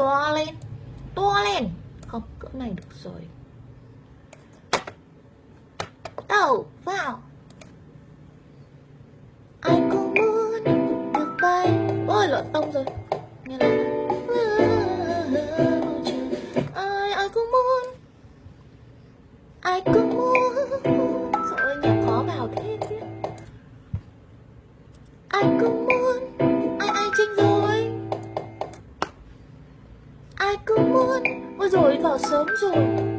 to lên to lên không, cỡ này được rồi. Đầu vào. Ai cũng muốn được bay. Ôi lọt tông rồi. Nghe là ai ai cũng muốn. Ai cũng muốn ai cứ muốn ôi rồi vào sớm rồi.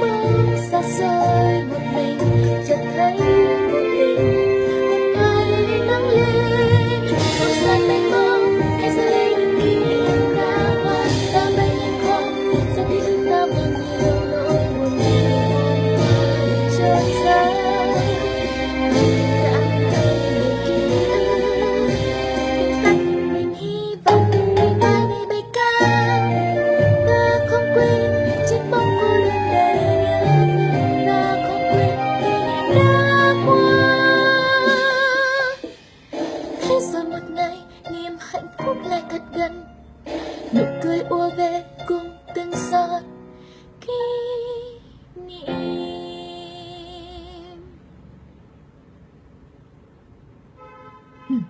mơ xa rơi một mình. rồi một ngày niềm hạnh phúc lại thật gần nụ cười ùa về cùng từng giọt kỷ niệm hmm.